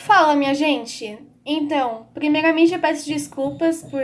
Fala, minha gente! Então, primeiramente eu peço desculpas por,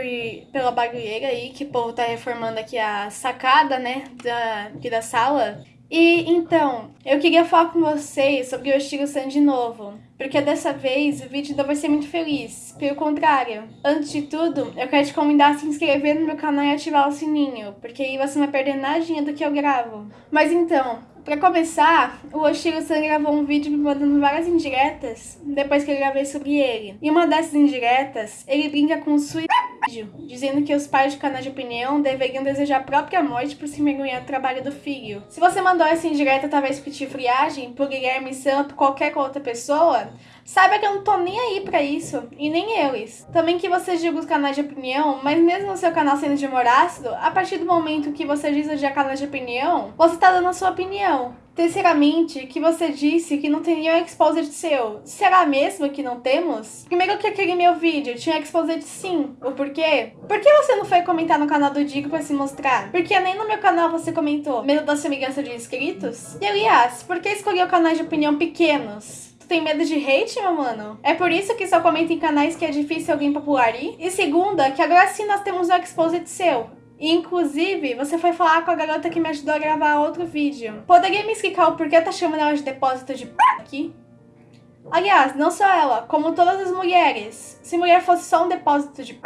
pela barulheira aí, que o povo tá reformando aqui a sacada, né, da, aqui da sala. E então, eu queria falar com vocês sobre o estilo Sun de novo, porque dessa vez o vídeo não vai ser muito feliz, pelo contrário. Antes de tudo, eu quero te convidar a se inscrever no meu canal e ativar o sininho, porque aí você não vai perder nada do que eu gravo. Mas então, Pra começar, o Oshiro San gravou um vídeo me mandando várias indiretas depois que eu gravei sobre ele. E uma dessas indiretas, ele brinca com o suicídio, dizendo que os pais de canal de opinião deveriam desejar a própria morte por se mergulhar no trabalho do filho. Se você mandou essa indireta talvez por friagem, por Guilherme Sam, por qualquer outra pessoa, Saiba que eu não tô nem aí pra isso, e nem eles. Também que você julga os canais de opinião, mas mesmo o seu canal sendo de humor ácido, a partir do momento que você diz de canais de opinião, você tá dando a sua opinião. Terceiramente, que você disse que não tem nenhum exposed seu. Será mesmo que não temos? Primeiro que aquele meu vídeo tinha exposed sim. O porquê? Por que você não foi comentar no canal do Digo pra se mostrar? Porque nem no meu canal você comentou. Medo da semelhança de inscritos? E aliás, por que escolheu canais de opinião pequenos? Tem medo de hate, meu mano? É por isso que só comenta em canais que é difícil alguém popularir? E segunda, que agora sim nós temos um exposit seu. Inclusive, você foi falar com a garota que me ajudou a gravar outro vídeo. Poderia me explicar o porquê tá chamando ela de depósito de p aqui? Aliás, não só ela, como todas as mulheres. Se mulher fosse só um depósito de p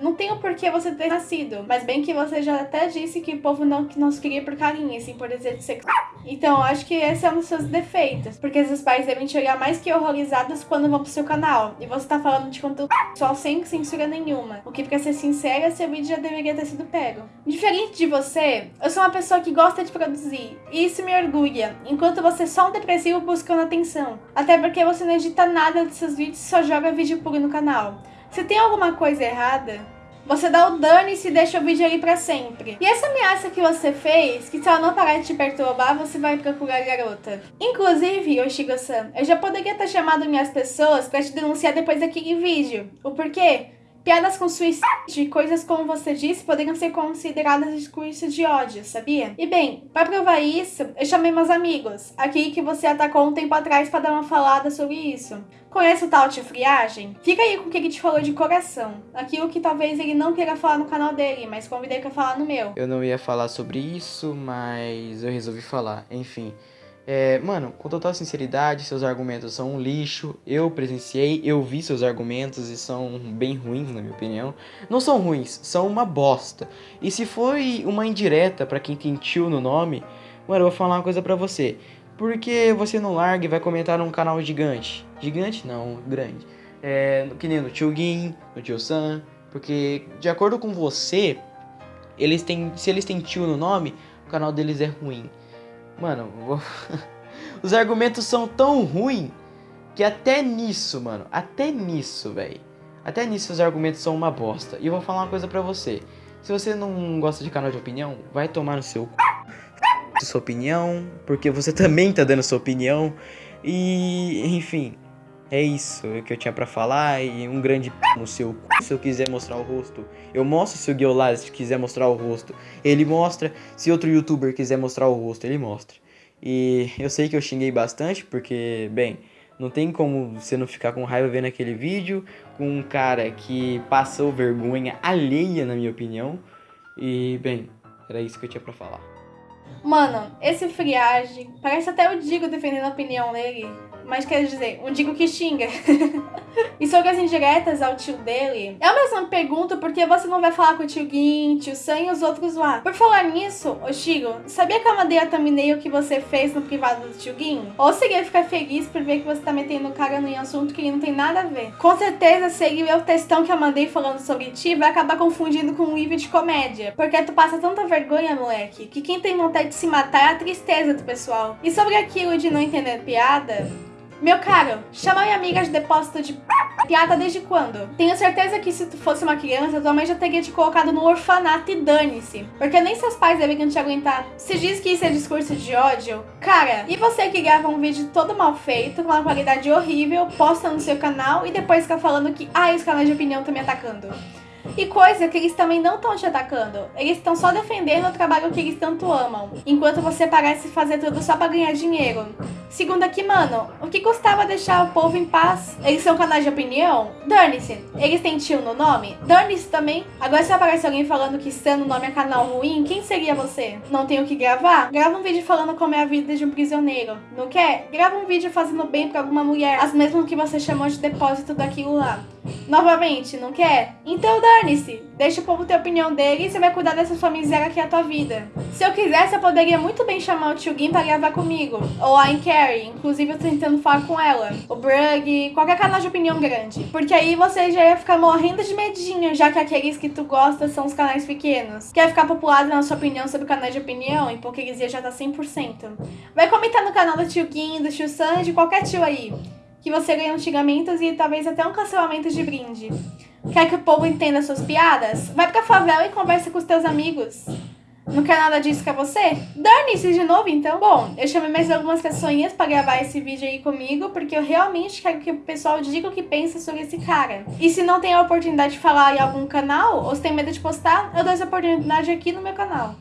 não tem o porquê você ter nascido. Mas bem que você já até disse que o povo não que nos queria por carinho, assim, por desejo sexual. Então, acho que esse é um dos seus defeitos. Porque seus pais devem te olhar mais que horrorizados quando vão pro seu canal. E você tá falando de conteúdo só sem censura nenhuma. O que, pra ser sincera, seu vídeo já deveria ter sido pego. Diferente de você, eu sou uma pessoa que gosta de produzir. E isso me orgulha. Enquanto você é só um depressivo buscando atenção. Até porque você não edita nada dos seus vídeos e só joga vídeo puro no canal. Se tem alguma coisa errada, você dá o dane e se deixa o vídeo ali pra sempre. E essa ameaça que você fez, que se ela não parar de te perturbar, você vai procurar a garota. Inclusive, Yoshigo-san, eu já poderia ter chamado minhas pessoas pra te denunciar depois daquele vídeo. O porquê? Piadas com suicídio e coisas como você disse poderiam ser consideradas discursos de ódio, sabia? E bem, para provar isso, eu chamei meus amigos, aquele que você atacou um tempo atrás para dar uma falada sobre isso. Conhece o tal de friagem? Fica aí com o que ele te falou de coração. Aquilo que talvez ele não queira falar no canal dele, mas convidei para falar no meu. Eu não ia falar sobre isso, mas eu resolvi falar. Enfim, é, mano, com total sinceridade, seus argumentos são um lixo. Eu presenciei, eu vi seus argumentos e são bem ruins, na minha opinião. Não são ruins, são uma bosta. E se foi uma indireta para quem tem tio no nome, mano, eu vou falar uma coisa pra você. Por que você não larga e vai comentar num canal gigante? Gigante não, grande. É, que nem no Tio Gin, no Tio Sam. Porque, de acordo com você, eles têm, se eles têm tio no nome, o canal deles é ruim. Mano, vou... os argumentos são tão ruins que até nisso, mano, até nisso, velho. Até nisso os argumentos são uma bosta. E eu vou falar uma coisa pra você. Se você não gosta de canal de opinião, vai tomar no seu sua opinião, porque você também tá dando sua opinião. E, enfim, é isso que eu tinha pra falar e um grande p no seu c... se eu quiser mostrar o rosto. Eu mostro se o Guiolaz quiser mostrar o rosto. Ele mostra. Se outro youtuber quiser mostrar o rosto, ele mostra. E eu sei que eu xinguei bastante, porque, bem, não tem como você não ficar com raiva vendo aquele vídeo com um cara que passou vergonha alheia, na minha opinião. E, bem, era isso que eu tinha pra falar. Mano, esse friagem, parece até o Digo defendendo a opinião dele mas quer dizer, um digo que xinga. e sobre as indiretas ao tio dele, eu mesma pergunto por que você não vai falar com o tio Gin, tio Sam e os outros lá. Por falar nisso, ô Chigo, sabia que eu mandei a thumbnail que você fez no privado do tio Gin? Ou seria ficar feliz por ver que você tá metendo cara no assunto que não tem nada a ver? Com certeza, se ele ver o textão que eu mandei falando sobre ti, vai acabar confundindo com um livro de comédia. Porque tu passa tanta vergonha, moleque, que quem tem vontade de se matar é a tristeza do pessoal. E sobre aquilo de não entender piada, meu caro, chama minha amiga de depósito de piada desde quando? Tenho certeza que se tu fosse uma criança, tua mãe já teria te colocado no orfanato e dane-se. Porque nem seus pais deveriam te aguentar. Se diz que isso é discurso de ódio, cara, e você que grava um vídeo todo mal feito, com uma qualidade horrível, posta no seu canal e depois fica falando que, ah, esse canal de opinião tá me atacando. E coisa que eles também não estão te atacando. Eles estão só defendendo o trabalho que eles tanto amam. Enquanto você parece fazer tudo só para ganhar dinheiro. Segundo aqui, mano, o que custava deixar o povo em paz? Eles são canais de opinião? Dane-se. Eles têm tio no nome? Dane-se também. Agora se aparece alguém falando que Stan no nome é canal ruim, quem seria você? Não tem o que gravar? Grava um vídeo falando como é a vida de um prisioneiro. Não quer? Grava um vídeo fazendo bem para alguma mulher, as mesmas que você chamou de depósito daquilo lá. Novamente, não quer? Então dane-se. Deixa o povo ter a opinião dele e você vai cuidar dessa sua miséria que é a tua vida. Se eu quisesse, eu poderia muito bem chamar o tio Gim pra gravar comigo. Ou a Carrie, inclusive eu tô tentando falar com ela. O Brug, qualquer canal de opinião grande. Porque aí você já ia ficar morrendo de medinho, já que aqueles que tu gosta são os canais pequenos. Quer ficar populado na sua opinião sobre o canal de opinião? Hipocrisia já tá 100%. Vai comentar no canal do tio Gim, do tio de qualquer tio aí que você ganhou xingamentos e talvez até um cancelamento de brinde. Quer que o povo entenda suas piadas? Vai pra favela e conversa com os teus amigos. Não quer nada disso com você? Dane-se de novo, então. Bom, eu chamei mais algumas pessoinhas para gravar esse vídeo aí comigo, porque eu realmente quero que o pessoal diga o que pensa sobre esse cara. E se não tem a oportunidade de falar em algum canal, ou se tem medo de postar, eu dou essa oportunidade aqui no meu canal.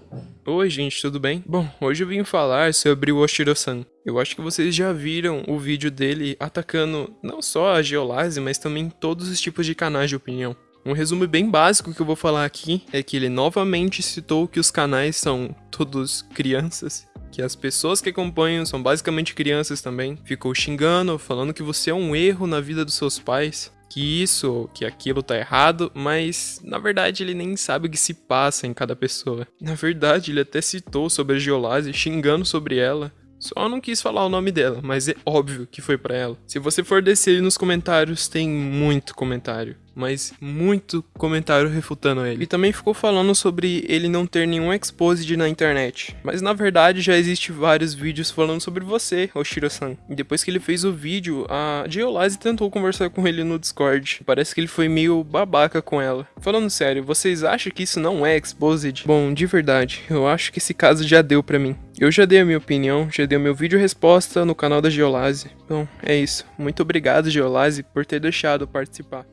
Oi gente, tudo bem? Bom, hoje eu vim falar sobre o Oshiro-san. Eu acho que vocês já viram o vídeo dele atacando não só a Geolase, mas também todos os tipos de canais de opinião. Um resumo bem básico que eu vou falar aqui é que ele novamente citou que os canais são todos crianças, que as pessoas que acompanham são basicamente crianças também. Ficou xingando, falando que você é um erro na vida dos seus pais que isso ou que aquilo tá errado, mas na verdade ele nem sabe o que se passa em cada pessoa. Na verdade, ele até citou sobre a Geolase, xingando sobre ela. Só não quis falar o nome dela, mas é óbvio que foi para ela. Se você for descer nos comentários, tem muito comentário mas muito comentário refutando ele. E também ficou falando sobre ele não ter nenhum exposed na internet. Mas na verdade já existe vários vídeos falando sobre você, Oshiro-san. E depois que ele fez o vídeo, a Geolase tentou conversar com ele no Discord. Parece que ele foi meio babaca com ela. Falando sério, vocês acham que isso não é exposed? Bom, de verdade, eu acho que esse caso já deu pra mim. Eu já dei a minha opinião, já dei o meu vídeo resposta no canal da Geolase. Então, é isso. Muito obrigado, Geolase, por ter deixado participar.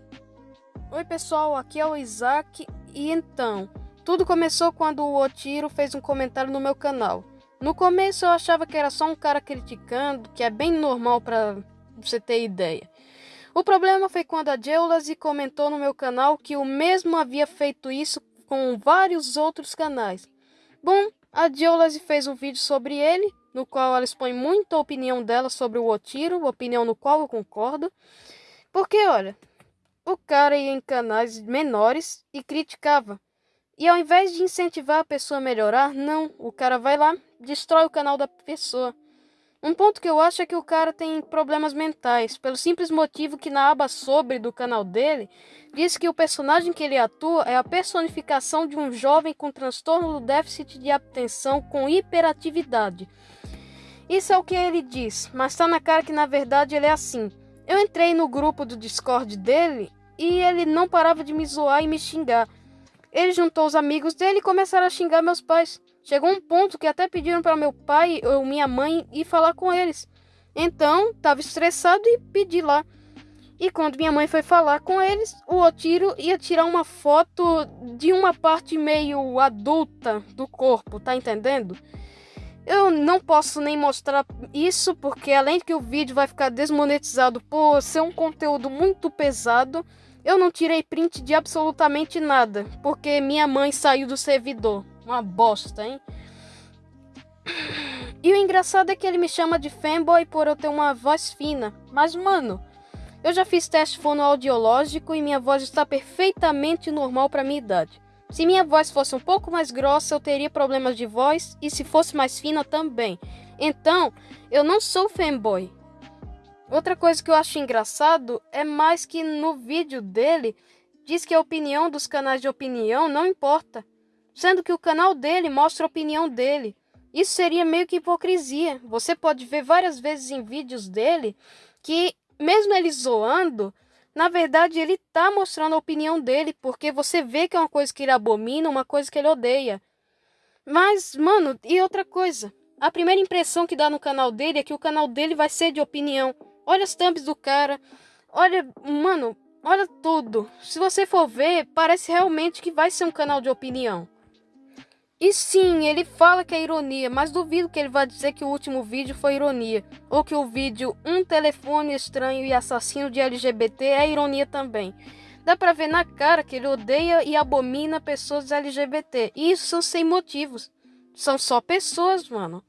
Oi pessoal, aqui é o Isaac e então, tudo começou quando o Otiro fez um comentário no meu canal. No começo eu achava que era só um cara criticando, que é bem normal para você ter ideia. O problema foi quando a Geolase comentou no meu canal que o mesmo havia feito isso com vários outros canais. Bom, a Geolase fez um vídeo sobre ele, no qual ela expõe muita opinião dela sobre o Otiro, opinião no qual eu concordo. Porque, olha, o cara ia em canais menores e criticava. E ao invés de incentivar a pessoa a melhorar, não, o cara vai lá, destrói o canal da pessoa. Um ponto que eu acho é que o cara tem problemas mentais, pelo simples motivo que na aba sobre do canal dele diz que o personagem que ele atua é a personificação de um jovem com transtorno do déficit de atenção com hiperatividade. Isso é o que ele diz, mas tá na cara que na verdade ele é assim. Eu entrei no grupo do Discord dele e ele não parava de me zoar e me xingar. Ele juntou os amigos dele e começaram a xingar meus pais. Chegou um ponto que até pediram para meu pai ou minha mãe ir falar com eles. Então, estava estressado e pedi lá. E quando minha mãe foi falar com eles, o Otiro ia tirar uma foto de uma parte meio adulta do corpo, tá entendendo? Eu não posso nem mostrar isso porque além que o vídeo vai ficar desmonetizado por ser um conteúdo muito pesado, eu não tirei print de absolutamente nada, porque minha mãe saiu do servidor. Uma bosta, hein? E o engraçado é que ele me chama de fanboy por eu ter uma voz fina. Mas, mano, eu já fiz teste fonoaudiológico e minha voz está perfeitamente normal para minha idade. Se minha voz fosse um pouco mais grossa, eu teria problemas de voz, e se fosse mais fina também. Então, eu não sou fanboy. Outra coisa que eu acho engraçado é mais que no vídeo dele diz que a opinião dos canais de opinião não importa, sendo que o canal dele mostra a opinião dele. Isso seria meio que hipocrisia. Você pode ver várias vezes em vídeos dele que, mesmo ele zoando, na verdade ele tá mostrando a opinião dele, porque você vê que é uma coisa que ele abomina, uma coisa que ele odeia. Mas, mano, e outra coisa? A primeira impressão que dá no canal dele é que o canal dele vai ser de opinião. Olha as thumbs do cara. Olha, mano, Olha tudo. Se você for ver, parece realmente que vai ser um canal de opinião. E sim, ele fala que é ironia, mas duvido que ele vá dizer que o último vídeo foi ironia, ou que o vídeo Um telefone estranho e assassino de LGBT é ironia também. Dá pra ver na cara que ele odeia e abomina pessoas LGBT, e isso são sem motivos. São só pessoas, mano.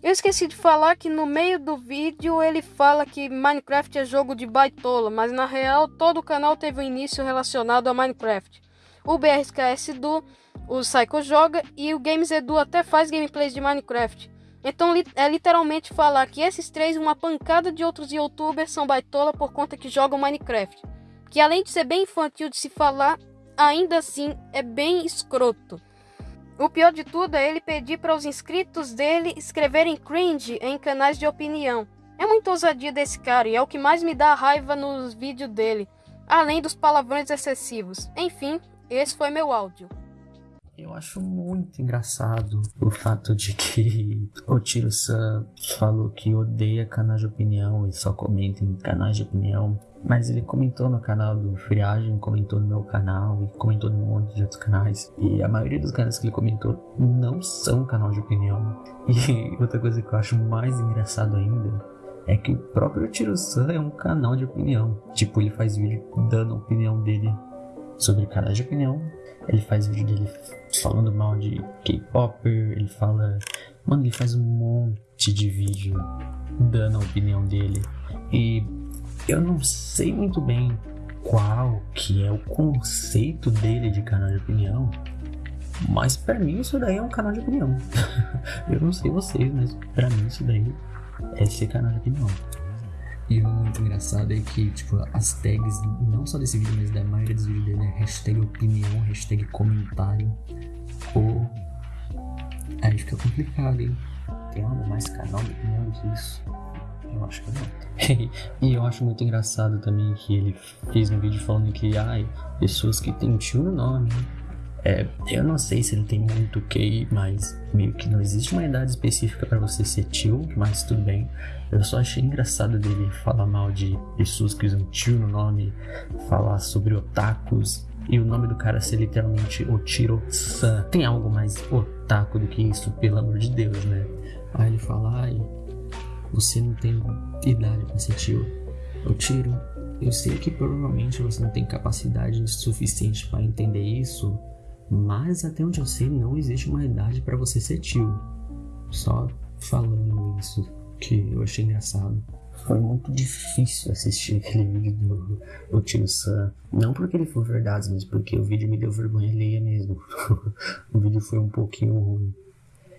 Eu esqueci de falar que no meio do vídeo ele fala que Minecraft é jogo de baitola, mas na real todo o canal teve um início relacionado a Minecraft. O BRKS Edu, o Psycho joga e o Games Edu até faz gameplays de Minecraft. Então é literalmente falar que esses três uma pancada de outros youtubers são baitola por conta que jogam Minecraft. Que além de ser bem infantil de se falar, ainda assim é bem escroto. O pior de tudo é ele pedir para os inscritos dele escreverem cringe em canais de opinião. É muita ousadia desse cara e é o que mais me dá raiva nos vídeos dele, além dos palavrões excessivos. Enfim, esse foi meu áudio. Eu acho muito engraçado o fato de que o Tiro Sam falou que odeia canais de opinião e só comenta em canais de opinião. Mas ele comentou no canal do Friagem, comentou no meu canal e comentou num monte de outros canais. E a maioria dos canais que ele comentou não são canal de opinião. E outra coisa que eu acho mais engraçado ainda é que o próprio Tiro San é um canal de opinião. Tipo, ele faz vídeo dando a opinião dele sobre canais de opinião. Ele faz vídeo dele falando mal de K-Popper. Ele fala. Mano, ele faz um monte de vídeo dando a opinião dele. E eu não sei muito bem qual que é o conceito dele de canal de opinião, mas para mim isso daí é um canal de opinião. eu não sei vocês, mas para mim isso daí é ser canal de opinião. E o muito engraçado é que, tipo, as tags, não só desse vídeo, mas da maioria dos vídeos dele é hashtag opinião, hashtag comentário, ou... Aí fica complicado, hein? Tem algo mais canal de opinião que isso? Eu acho que não. e eu acho muito engraçado também que ele fez um vídeo falando que, ai, pessoas que têm tio no nome. É, eu não sei se ele tem muito QI, mas meio que não existe uma idade específica para você ser tio, mas tudo bem. Eu só achei engraçado dele falar mal de pessoas que usam tio no nome, falar sobre otakus, e o nome do cara ser literalmente Otiro-san. Tem algo mais otaku do que isso, pelo amor de Deus, né? Aí ele fala, ai, você não tem idade para ser tio. Eu tiro. Eu sei que provavelmente você não tem capacidade suficiente para entender isso, mas até onde eu sei não existe uma idade para você ser tio. Só falando isso que eu achei engraçado. Foi muito difícil assistir aquele vídeo do, do tio Sam. Não porque ele foi verdade, mas porque o vídeo me deu vergonha alheia mesmo. o vídeo foi um pouquinho ruim.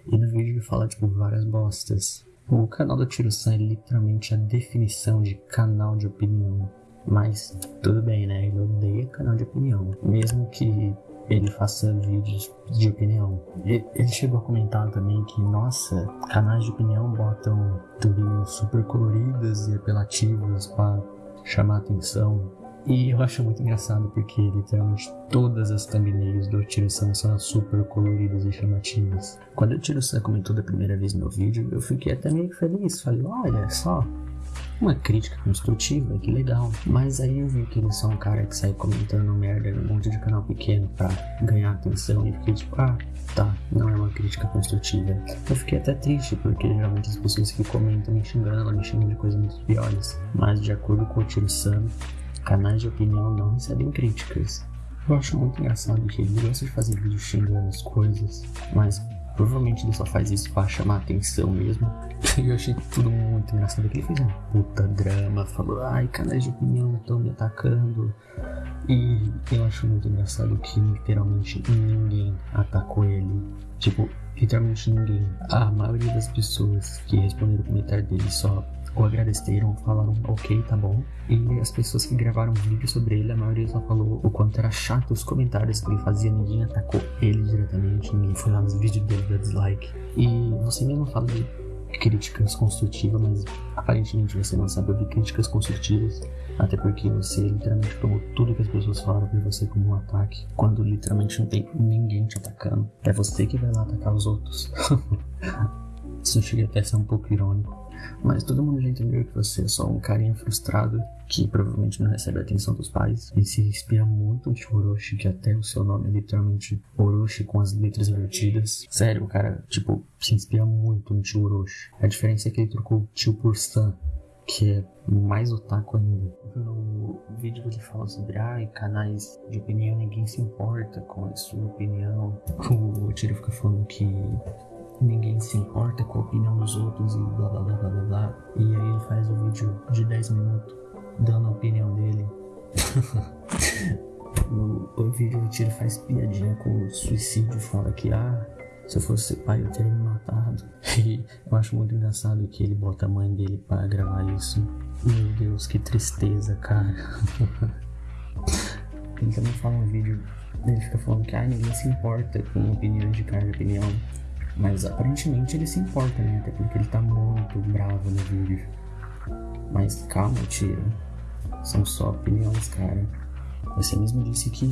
E no vídeo ele fala, tipo, várias bostas. O canal do Tiro San é literalmente a definição de canal de opinião. Mas tudo bem, né? Ele odeia canal de opinião. Mesmo que ele faça vídeos de opinião. Ele chegou a comentar também que, nossa, canais de opinião botam thumbnails super coloridas e apelativas para chamar atenção. E eu acho muito engraçado porque literalmente todas as thumbnails do Tiro-san são super coloridas e chamativas. Quando o Tiro-san comentou da primeira vez meu vídeo, eu fiquei até meio feliz. Falei, olha só, uma crítica construtiva, que legal. Mas aí eu vi que ele é só um cara que sai comentando merda num monte de canal pequeno pra ganhar atenção e fiquei tipo, ah, tá, não é uma crítica construtiva. Eu fiquei até triste, porque geralmente as pessoas que comentam me xingando, me xingam de coisas muito piores. Mas de acordo com o Tiro-san, canais de opinião não recebem críticas. Eu acho muito engraçado que ele gosta de fazer vídeos xingando as coisas, mas provavelmente ele só faz isso pra chamar atenção mesmo. Eu achei tudo muito engraçado que ele fez um puta drama, falou, ai, canais de opinião estão me atacando. E eu acho muito engraçado que literalmente ninguém atacou ele. Tipo, literalmente ninguém. A maioria das pessoas que responderam o comentário dele só o agradeceram, falaram ok, tá bom. E as pessoas que gravaram vídeo sobre ele, a maioria só falou o quanto era chato os comentários que ele fazia, ninguém atacou ele diretamente, ninguém foi lá nos vídeos dele dar dislike. E você mesmo fala de críticas construtivas, mas aparentemente você não sabe ouvir críticas construtivas, até porque você literalmente tomou tudo que as pessoas falaram pra você como um ataque, quando literalmente não tem ninguém te atacando. É você que vai lá atacar os outros. Isso chega até a ser um pouco irônico. Mas todo mundo já entendeu que você é só um carinha frustrado que provavelmente não recebe a atenção dos pais e se inspira muito de Orochi, que até o seu nome é literalmente Orochi com as letras invertidas. Sério, o cara, tipo, se inspira muito no tio Orochi. A diferença é que ele trocou tio por San, que é mais otaku ainda. No vídeo ele fala sobre canais de opinião, ninguém se importa com a sua opinião. O Tiro fica falando que ninguém se importa com a opinião dos outros e blá blá blá blá blá blá. E aí ele faz o vídeo de 10 minutos dando a opinião dele. no, o vídeo o Tiro faz piadinha com o suicídio, fala que ah, se eu fosse pai eu teria me matado. E eu acho muito engraçado que ele bota a mãe dele para gravar isso. Meu Deus, que tristeza, cara. ele também fala um vídeo, ele fica falando que ah, ninguém se importa com opiniões de cara de opinião. Mas aparentemente ele se importa, né? Até porque ele tá muito bravo no vídeo. Mas calma, tira. São só opiniões, cara. Você mesmo disse que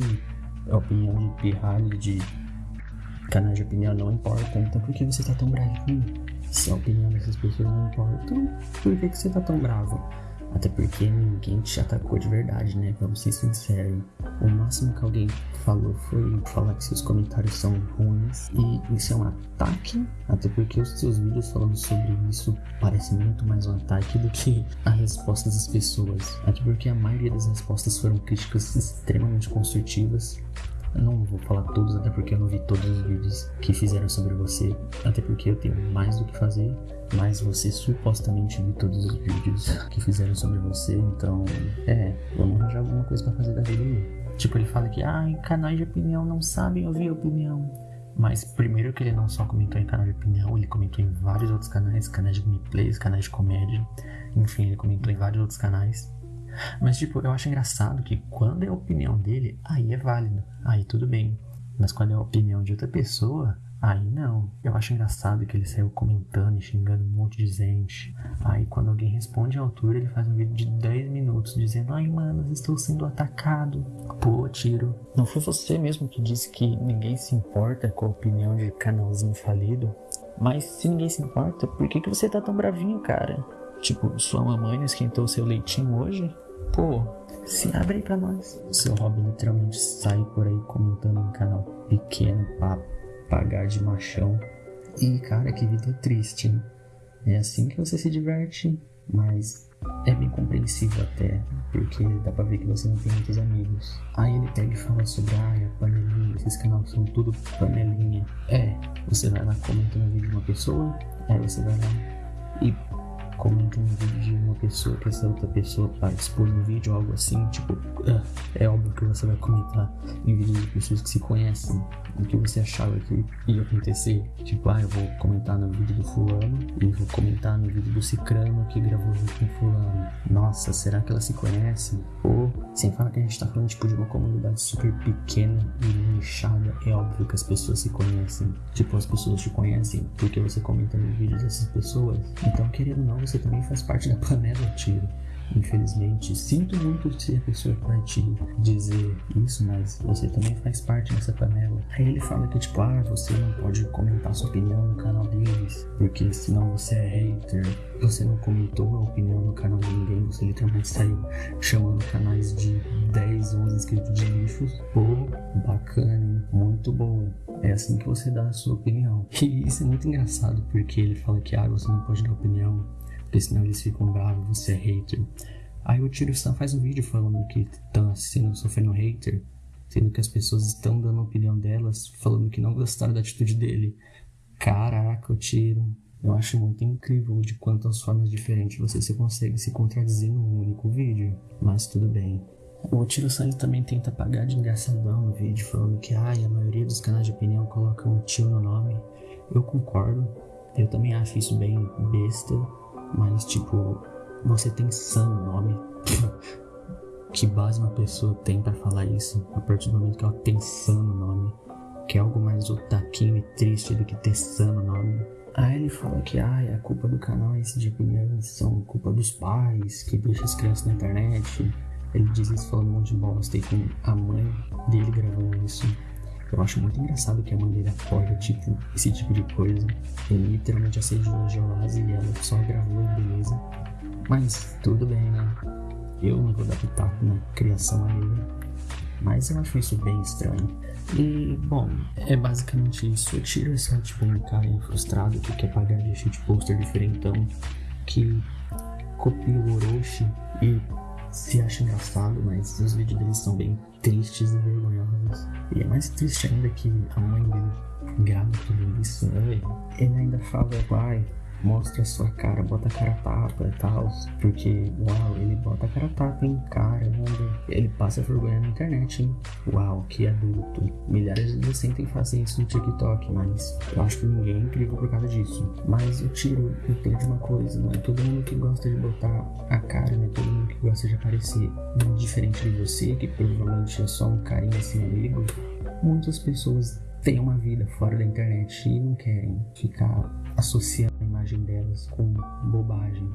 a opinião de pirralho de canais de opinião não importa. Então por que você tá tão bravo? Se a opinião dessas pessoas não importa, por que, que você tá tão bravo? Até porque ninguém te atacou de verdade, né? Vamos ser sinceros. O máximo que alguém falou foi falar que seus comentários são ruins. E isso é um ataque. Até porque os seus vídeos falando sobre isso parecem muito mais um ataque do que a resposta das pessoas. Até porque a maioria das respostas foram críticas extremamente construtivas. Eu não vou falar todos, até porque eu não vi todos os vídeos que fizeram sobre você. Até porque eu tenho mais do que fazer. Mas você supostamente viu todos os vídeos que fizeram sobre você. Então, é, vamos arranjar alguma coisa para fazer da vida aí. Tipo, ele fala que, ah, canais de opinião não sabem ouvir opinião. Mas primeiro que ele não só comentou em canal de opinião, ele comentou em vários outros canais, canais de gameplays, canais de comédia. Enfim, ele comentou em vários outros canais. Mas, tipo, eu acho engraçado que quando é a opinião dele, aí é válido, aí tudo bem. Mas quando é a opinião de outra pessoa, aí não. Eu acho engraçado que ele saiu comentando e xingando um monte de gente. Aí quando alguém responde à altura, ele faz um vídeo de 10 minutos dizendo: Ai, mano, estou sendo atacado. Pô, tiro. Não foi você mesmo que disse que ninguém se importa com a opinião de canalzinho falido? Mas se ninguém se importa, por que, que você tá tão bravinho, cara? Tipo, sua mamãe esquentou seu leitinho hoje? Pô, se abre aí pra nós. O seu hobby literalmente sai por aí comentando um canal pequeno pra pagar de machão. E cara, que vida triste, hein? É assim que você se diverte, mas é bem compreensível até, porque dá pra ver que você não tem muitos amigos. Aí ele pega e fala sobre, ah, a panelinha, esses canais são tudo panelinha. É, você vai lá, comenta no vídeo de uma pessoa, aí você vai lá e comenta um vídeo de uma pessoa que essa outra pessoa participou no vídeo, algo assim, tipo, é, é óbvio que você vai comentar em vídeos de pessoas que se conhecem, o que você achava que ia acontecer. Tipo, ah, eu vou comentar no vídeo do fulano e vou comentar no vídeo do cicrano que gravou junto com fulano. Nossa, será que elas se conhecem? Ou, sem falar que a gente tá falando, tipo, de uma comunidade super pequena e nichada, é óbvio que as pessoas se conhecem. Tipo, as pessoas te conhecem porque você comenta no vídeo dessas pessoas. Então, querendo ou não, você também faz parte da panela tiro. Infelizmente, sinto muito se a pessoa te dizer isso, mas você também faz parte dessa panela. Aí ele fala que, tipo, ah, você não pode comentar sua opinião no canal deles, porque senão você é hater. Você não comentou a opinião no canal de ninguém, você literalmente saiu chamando canais de 10, 11 inscritos de lixos. Pô, bacana, hein? Muito bom. É assim que você dá a sua opinião. E isso é muito engraçado, porque ele fala que, ah, você não pode dar opinião porque senão eles ficam bravos, você é hater. Aí o Tiro Sam faz um vídeo falando que estão sendo sofrendo hater, sendo que as pessoas estão dando a opinião delas, falando que não gostaram da atitude dele. Caraca, o Tiro. Eu acho muito incrível de quantas formas diferentes você se consegue se contradizer num único vídeo. Mas tudo bem. O Tiro Sangue também tenta pagar de engraçadão no vídeo, falando que ai, a maioria dos canais de opinião colocam um tio no nome. Eu concordo. Eu também acho isso bem besta. Mas, tipo, você tem Sam no nome. que base uma pessoa tem para falar isso a partir do momento que ela tem Sam no nome? Que é algo mais otaquinho e triste do que ter Sam no nome. Aí ele fala que a culpa do canal é esse de opiniões, são culpa dos pais que deixam as crianças na internet. Ele diz isso falando um monte de bosta e com a mãe dele gravando isso. Eu acho muito engraçado que a mãe dele tipo, esse tipo de coisa. Ele literalmente assediou a Geolase e ela só gravou e beleza. Mas tudo bem, né? Eu não vou dar pitaco na criação alheia. Mas eu acho isso bem estranho. E, bom, é basicamente isso. Eu tiro essa, tipo, um cara frustrado que quer pagar de shit poster diferentão, que copia o Orochi e se acha engraçado, mas os vídeos dele são bem tristes e vergonhosos. E é mais triste ainda que a mãe dele grava tudo isso. Ele ainda fala, pai, mostra a sua cara, bota a cara tapa e tal. Porque, uau, ele bota a cara tapa, hein? Caramba. Ele passa vergonha na internet, hein? Uau, que adulto. Milhares de adolescentes fazem isso no TikTok, mas eu acho que ninguém é incrível por causa disso. Mas o tiro entende uma coisa, não é todo mundo que gosta de botar a cara, não é todo mundo que gosta de aparecer. Diferente de você, que provavelmente é só um carinha assim amigo, muitas pessoas têm uma vida fora da internet e não querem ficar associando imagem delas com bobagem.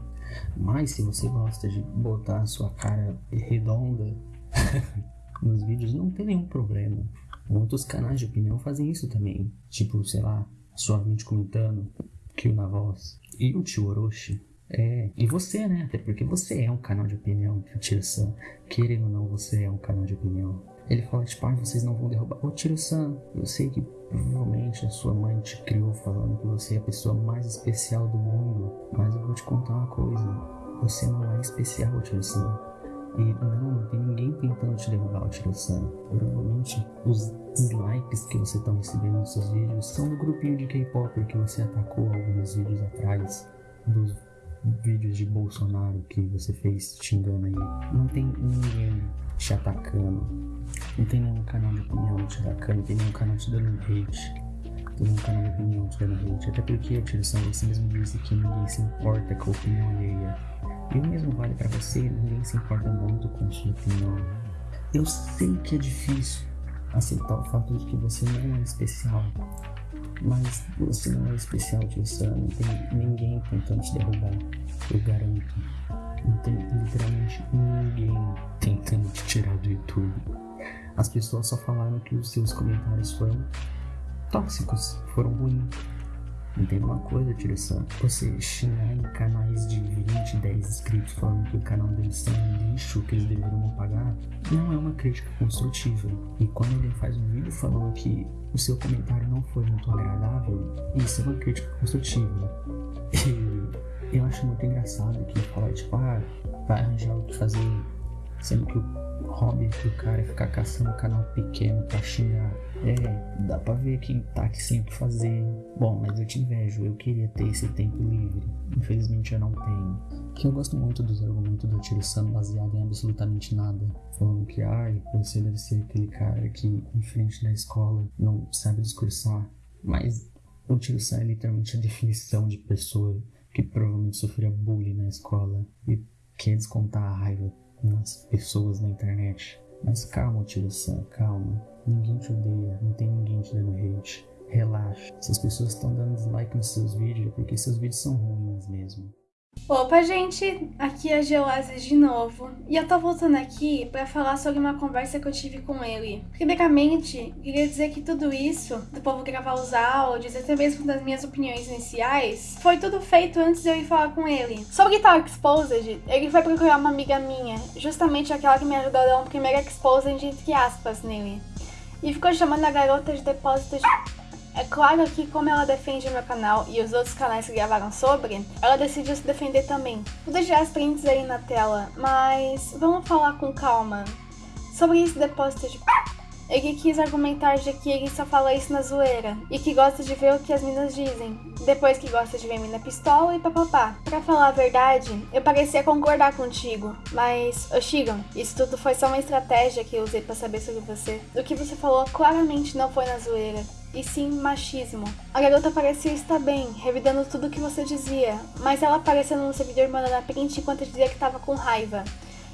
Mas se você gosta de botar a sua cara redonda nos vídeos, não tem nenhum problema. Muitos canais de opinião fazem isso também. Tipo, sei lá, suavemente comentando, kill na voz. E o tio Orochi é, e você, né? Até porque você é um canal de opinião, Tiro-san. Querendo ou não, você é um canal de opinião. Ele fala, tipo, ah, vocês não vão derrubar. Ô, Tiro-san, eu sei que provavelmente a sua mãe te criou falando que você é a pessoa mais especial do mundo. Mas eu vou te contar uma coisa. Você não é especial, Tiro-san. E não, não tem ninguém tentando te derrubar, Tiro-san. Provavelmente os dislikes que você está recebendo nos seus vídeos são do grupinho de K-pop que você atacou alguns vídeos atrás. Dos vídeos de Bolsonaro que você fez xingando aí. Não tem ninguém te atacando. Não tem nenhum canal de opinião te atacando, não tem nenhum canal te dando hate. Tem nenhum canal de opinião te dando hate. Até porque, Tirson, você mesmo disse que ninguém se importa com a opinião alheia. E o mesmo vale para você, ninguém se importa muito com sua opinião. Eu sei que é difícil aceitar o fato de que você não é especial. Mas você não é especial, Sam. Não tem ninguém tentando te derrubar. Eu garanto. Não tem literalmente ninguém tentando te tirar do YouTube. As pessoas só falaram que os seus comentários foram tóxicos, foram ruins. Entenda uma coisa, direção. Você xingar em canais de 20, 10 inscritos falando que o canal deles são um lixo, que eles deveriam pagar, não é uma crítica construtiva. E quando alguém faz um vídeo falando que o seu comentário não foi muito agradável, isso é uma crítica construtiva. E eu acho muito engraçado que fala, tipo, ah, vai arranjar o que fazer, sendo que o hobby do cara é ficar caçando canal pequeno pra xingar. É, dá pra ver que tá aqui sempre fazer. Bom, mas eu te invejo, eu queria ter esse tempo livre. Infelizmente eu não tenho. Que eu gosto muito dos argumentos do Tiro Sam baseado em absolutamente nada. Falando que, ai, você deve ser aquele cara que, em frente da escola, não sabe discursar. Mas o Tiro Sam é literalmente a definição de pessoa que provavelmente sofria bullying na escola e quer descontar a raiva nas pessoas na internet. Mas calma, Sam, calma. Ninguém te odeia, não tem ninguém te dando hate. Relaxa. Se as pessoas estão dando dislike nos seus vídeos é porque seus vídeos são ruins mesmo. Opa, gente! Aqui é a Geoasis de novo. E eu tô voltando aqui para falar sobre uma conversa que eu tive com ele. Primeiramente, queria dizer que tudo isso, do povo gravar os áudios, até mesmo das minhas opiniões iniciais, foi tudo feito antes de eu ir falar com ele. Sobre Guitar Exposed, ele foi procurar uma amiga minha, justamente aquela que me ajudou a dar um primeiro Exposed entre aspas nele. E ficou chamando a garota de depósito de é claro que como ela defende o meu canal e os outros canais que gravaram sobre, ela decidiu se defender também. Vou deixar as prints aí na tela, mas vamos falar com calma. Sobre esse depósito de ele quis argumentar de que ele só fala isso na zoeira e que gosta de ver o que as minas dizem, depois que gosta de ver mina pistola e papapá. Pra falar a verdade, eu parecia concordar contigo, mas, ô Shigon, isso tudo foi só uma estratégia que eu usei para saber sobre você. O que você falou claramente não foi na zoeira e sim machismo. A garota parecia estar bem, revidando tudo o que você dizia, mas ela apareceu no servidor mandando a print enquanto dizia que estava com raiva.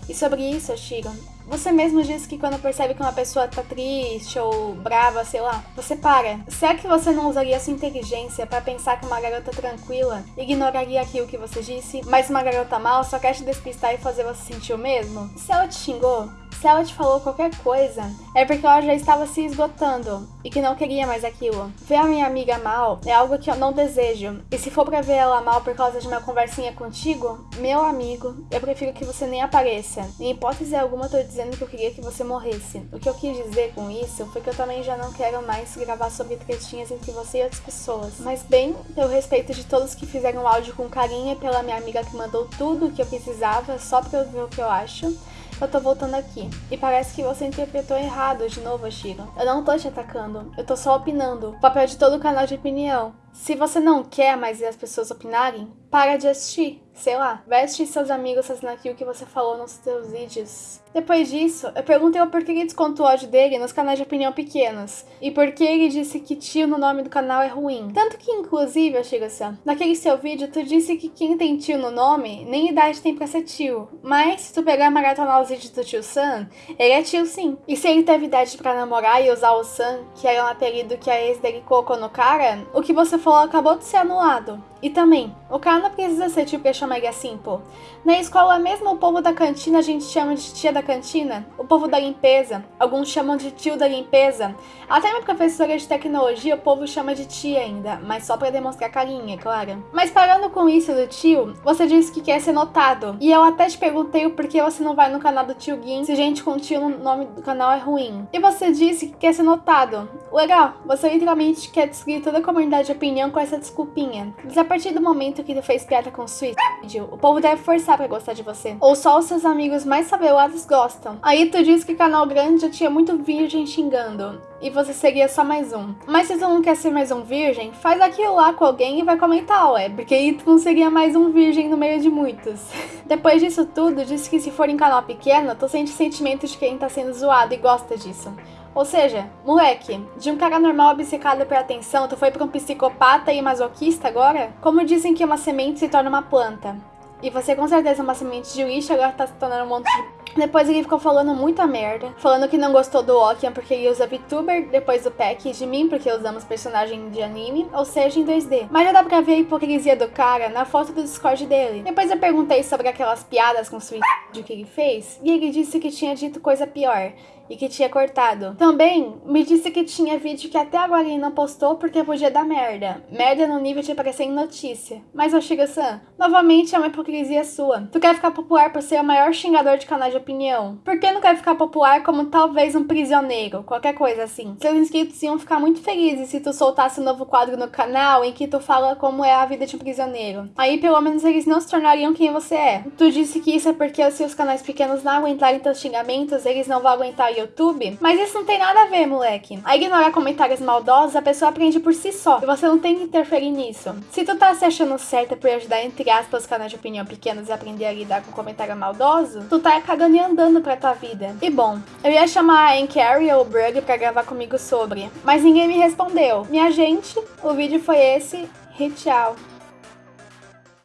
E sobre isso, Shiron, você mesmo disse que quando percebe que uma pessoa tá triste ou brava, sei lá, você para. Será que você não usaria sua inteligência para pensar que uma garota tranquila ignoraria aquilo que você disse, mas uma garota mal só quer te despistar e fazer você sentir o mesmo? Se ela te xingou, Se ela te falou qualquer coisa, é porque ela já estava se esgotando e que não queria mais aquilo. Ver a minha amiga mal é algo que eu não desejo. E se for pra ver ela mal por causa de uma conversinha contigo, meu amigo, eu prefiro que você nem apareça. Em hipótese alguma, eu tô dizendo que eu queria que você morresse. O que eu quis dizer com isso foi que eu também já não quero mais gravar sobre tretinhas entre você e outras pessoas. Mas bem, pelo respeito de todos que fizeram o áudio com carinho e pela minha amiga que mandou tudo o que eu precisava só pra eu ver o que eu acho eu tô voltando aqui. E parece que você interpretou errado de novo, Shiro. Eu não tô te atacando, eu tô só opinando. O papel de todo canal de opinião. Se você não quer mais ver as pessoas opinarem, para de assistir. Sei lá, assistir seus amigos fazendo aquilo que você falou nos seus vídeos. Depois disso, eu perguntei o porquê ele descontou o ódio dele nos canais de opinião pequenos. E por que ele disse que tio no nome do canal é ruim. Tanto que, inclusive, Ashiga-san, naquele seu vídeo, tu disse que quem tem tio no nome, nem idade tem pra ser tio. Mas, se tu pegar e maratonar os vídeos do tio San, ele é tio sim. E se ele teve idade pra namorar e usar o San, que era um apelido que a ex dele colocou no cara, o que você falou acabou de ser anulado. E também, o cara não precisa ser tio pra chamar ele assim, pô. Na escola mesmo, o povo da cantina a gente chama de tia da cantina, o povo da limpeza, alguns chamam de tio da limpeza. Até minha professora de tecnologia, o povo chama de tia ainda, mas só para demonstrar carinha, claro. Mas parando com isso do tio, você disse que quer ser notado. E eu até te perguntei o porquê você não vai no canal do tio Gin se gente com tio no nome do canal é ruim. E você disse que quer ser notado. Legal, você literalmente quer destruir toda a comunidade de opinião com essa desculpinha. Partir do momento que tu fez piada com o suicídio, o povo deve forçar pra gostar de você. Ou só os seus amigos mais sabelados gostam. Aí tu disse que canal grande já tinha muito virgem xingando. E você seria só mais um. Mas se tu não quer ser mais um virgem, faz aquilo lá com alguém e vai comentar, ué. Porque aí tu não seria mais um virgem no meio de muitos. Depois disso tudo, disse que se for em canal pequeno, tu sente sentimento de quem tá sendo zoado e gosta disso. Ou seja, moleque, de um cara normal obcecado por atenção, tu foi pra um psicopata e masoquista agora? Como dizem que uma semente se torna uma planta. E você com certeza é uma semente de lixo, agora tá se tornando um monte de... Depois ele ficou falando muita merda, falando que não gostou do Okian porque ele usa VTuber, depois do Pack, e de mim porque usamos personagem de anime, ou seja, em 2D. Mas já dá pra ver a hipocrisia do cara na foto do Discord dele. Depois eu perguntei sobre aquelas piadas com suicídio que ele fez, e ele disse que tinha dito coisa pior e que tinha cortado. Também me disse que tinha vídeo que até agora ele não postou porque podia dar merda. Merda no nível de aparecer em notícia. Mas, Oshiga-san, novamente é uma hipocrisia sua. Tu quer ficar popular por ser o maior xingador de canal de opinião. Por que não quer ficar popular como talvez um prisioneiro? Qualquer coisa assim. Seus inscritos iam ficar muito felizes se tu soltasse um novo quadro no canal em que tu fala como é a vida de um prisioneiro. Aí pelo menos eles não se tornariam quem você é. Tu disse que isso é porque se os canais pequenos não aguentarem teus xingamentos, eles não vão aguentar YouTube, mas isso não tem nada a ver, moleque. A ignorar comentários maldosos, a pessoa aprende por si só, e você não tem que interferir nisso. Se tu tá se achando certa por ajudar, entre aspas, canais de opinião pequenos e aprender a lidar com comentário maldoso, tu tá cagando e andando pra tua vida. E bom, eu ia chamar a Carrie ou o Brug pra gravar comigo sobre, mas ninguém me respondeu. Minha gente, o vídeo foi esse, e tchau.